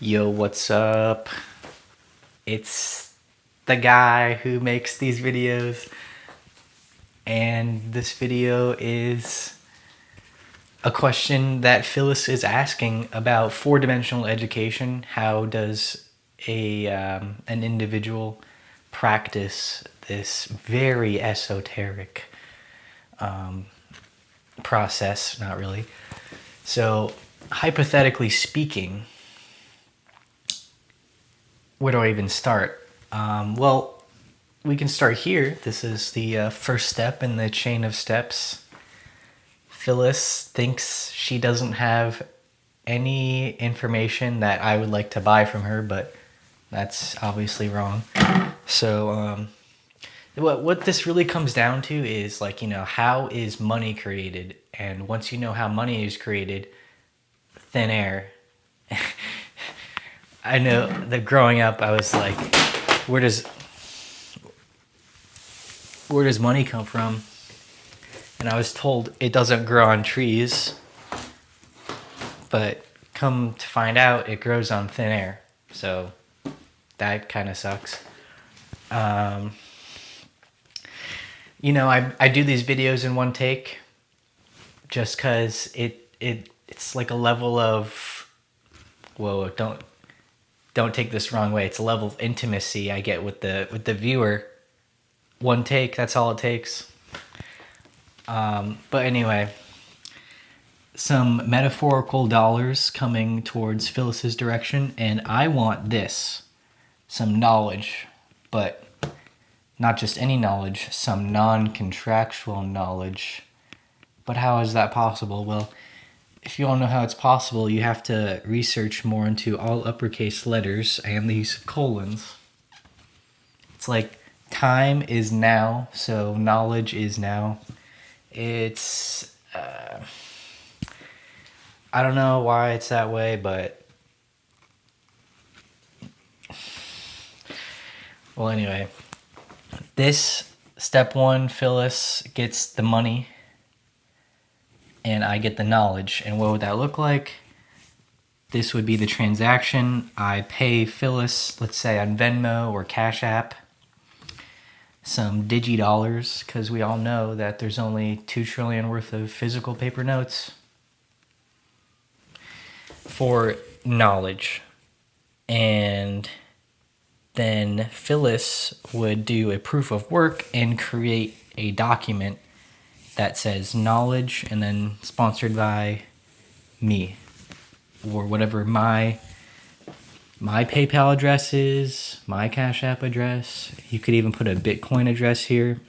Yo, what's up? It's the guy who makes these videos. And this video is a question that Phyllis is asking about four-dimensional education. How does a um, an individual practice this very esoteric um, process? Not really. So, hypothetically speaking, where do I even start? Um, well, we can start here. This is the uh, first step in the chain of steps. Phyllis thinks she doesn't have any information that I would like to buy from her, but that's obviously wrong. So, um, what, what this really comes down to is like, you know, how is money created? And once you know how money is created, thin air. I know that growing up, I was like, where does where does money come from? And I was told it doesn't grow on trees, but come to find out, it grows on thin air. So that kind of sucks. Um, you know, I, I do these videos in one take just because it, it, it's like a level of, whoa, don't, don't take this wrong way. It's a level of intimacy I get with the with the viewer. One take, that's all it takes. Um, but anyway, some metaphorical dollars coming towards Phyllis's direction, and I want this, some knowledge, but not just any knowledge, some non-contractual knowledge. But how is that possible? Well, if you want to know how it's possible, you have to research more into all uppercase letters and the use of colons. It's like time is now, so knowledge is now. It's, uh, I don't know why it's that way, but, well, anyway, this step one, Phyllis gets the money and I get the knowledge. And what would that look like? This would be the transaction. I pay Phyllis, let's say on Venmo or Cash App, some digi dollars, because we all know that there's only 2 trillion worth of physical paper notes for knowledge. And then Phyllis would do a proof of work and create a document that says knowledge and then sponsored by me or whatever my my PayPal address is, my Cash App address. You could even put a Bitcoin address here.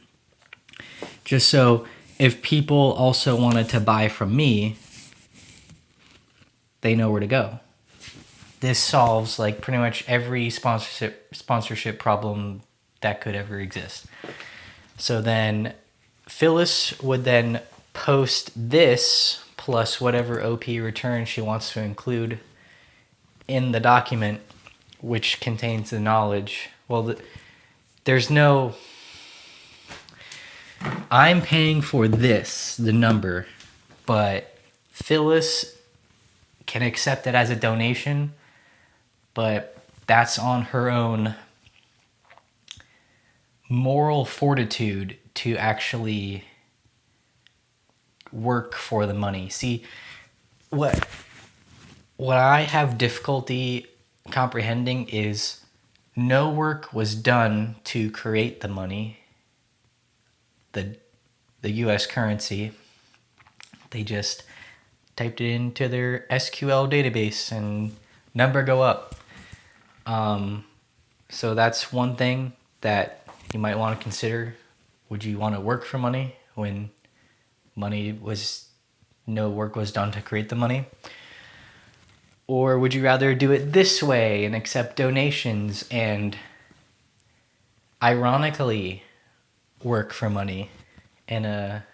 Just so if people also wanted to buy from me, they know where to go. This solves like pretty much every sponsorship sponsorship problem that could ever exist. So then Phyllis would then post this plus whatever OP return she wants to include in the document which contains the knowledge. Well, the, there's no... I'm paying for this, the number, but Phyllis can accept it as a donation, but that's on her own moral fortitude to actually work for the money. See, what what I have difficulty comprehending is no work was done to create the money, the the US currency. They just typed it into their SQL database and number go up. Um, so that's one thing that you might want to consider would you want to work for money when money was no work was done to create the money? Or would you rather do it this way and accept donations and ironically work for money in a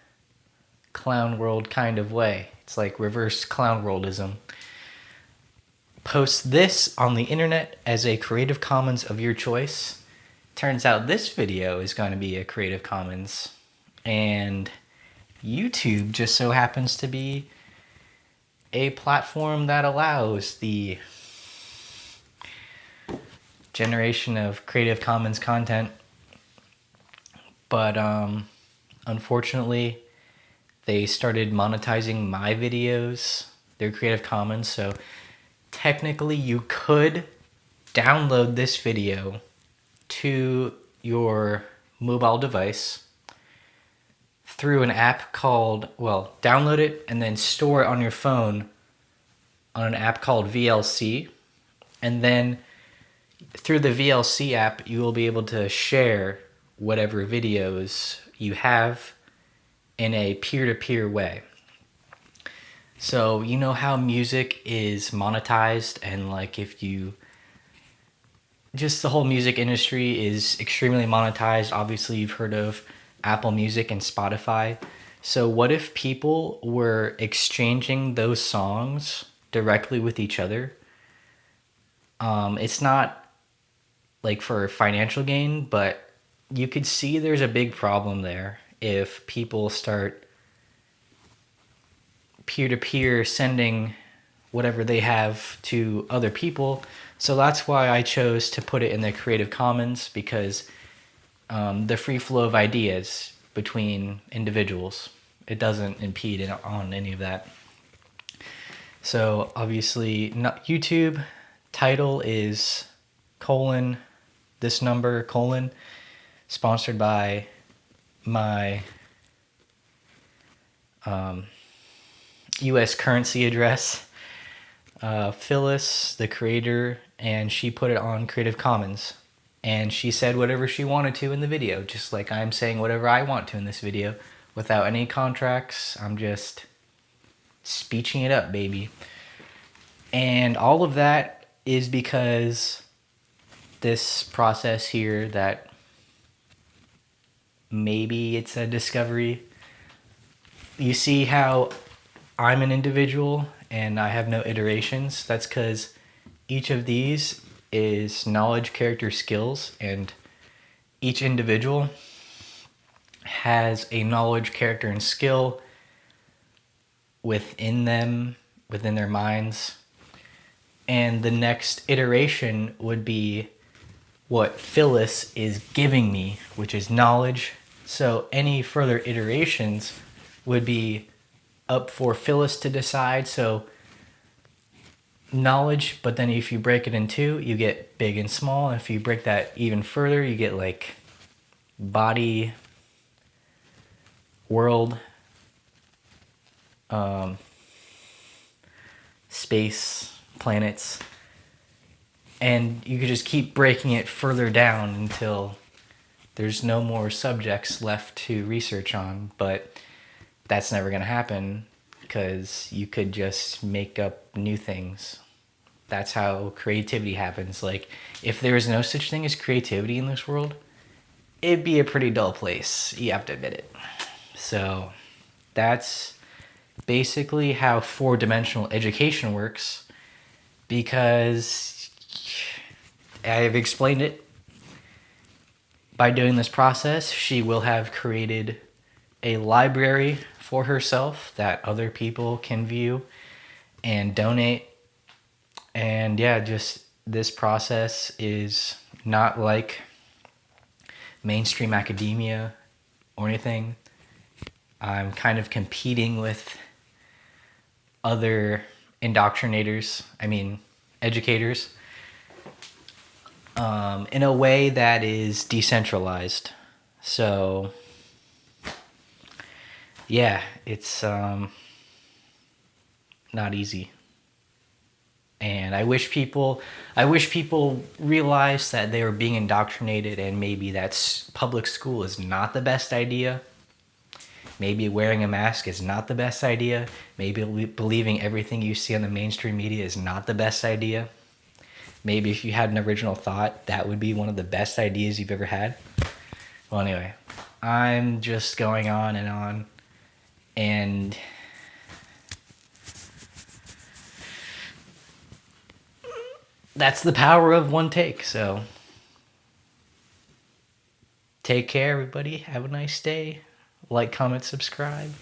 clown world kind of way? It's like reverse clown worldism. Post this on the internet as a Creative Commons of your choice turns out this video is going to be a Creative Commons and YouTube just so happens to be a platform that allows the generation of Creative Commons content. But um, unfortunately, they started monetizing my videos, their Creative Commons. So technically, you could download this video to your mobile device through an app called, well, download it and then store it on your phone on an app called VLC. And then through the VLC app, you will be able to share whatever videos you have in a peer-to-peer way. So you know how music is monetized and like if you just the whole music industry is extremely monetized. Obviously, you've heard of Apple Music and Spotify. So what if people were exchanging those songs directly with each other? Um, it's not like for financial gain, but you could see there's a big problem there if people start peer to peer sending whatever they have to other people. So that's why I chose to put it in the Creative Commons because um, the free flow of ideas between individuals. It doesn't impede on any of that. So obviously, not YouTube title is colon this number colon sponsored by my um, U.S. currency address. Uh, Phyllis, the creator, and she put it on Creative Commons. And she said whatever she wanted to in the video, just like I'm saying whatever I want to in this video without any contracts. I'm just speeching it up, baby. And all of that is because this process here that maybe it's a discovery. You see how I'm an individual and I have no iterations. That's because each of these is knowledge, character, skills, and each individual has a knowledge, character, and skill within them, within their minds. And the next iteration would be what Phyllis is giving me, which is knowledge. So any further iterations would be up for Phyllis to decide. So knowledge, but then if you break it in two, you get big and small. If you break that even further, you get like body, world, um, space, planets, and you could just keep breaking it further down until there's no more subjects left to research on. But that's never going to happen because you could just make up new things. That's how creativity happens. Like, if there is no such thing as creativity in this world, it'd be a pretty dull place. You have to admit it. So, that's basically how four dimensional education works because I've explained it. By doing this process, she will have created a library for herself that other people can view and donate. And yeah, just this process is not like mainstream academia or anything. I'm kind of competing with other indoctrinators, I mean, educators, um, in a way that is decentralized. So yeah, it's um, not easy. And I wish people, I wish people realized that they were being indoctrinated and maybe that public school is not the best idea. Maybe wearing a mask is not the best idea. Maybe believing everything you see on the mainstream media is not the best idea. Maybe if you had an original thought, that would be one of the best ideas you've ever had. Well, anyway, I'm just going on and on and that's the power of one take. So take care, everybody. Have a nice day. Like, comment, subscribe.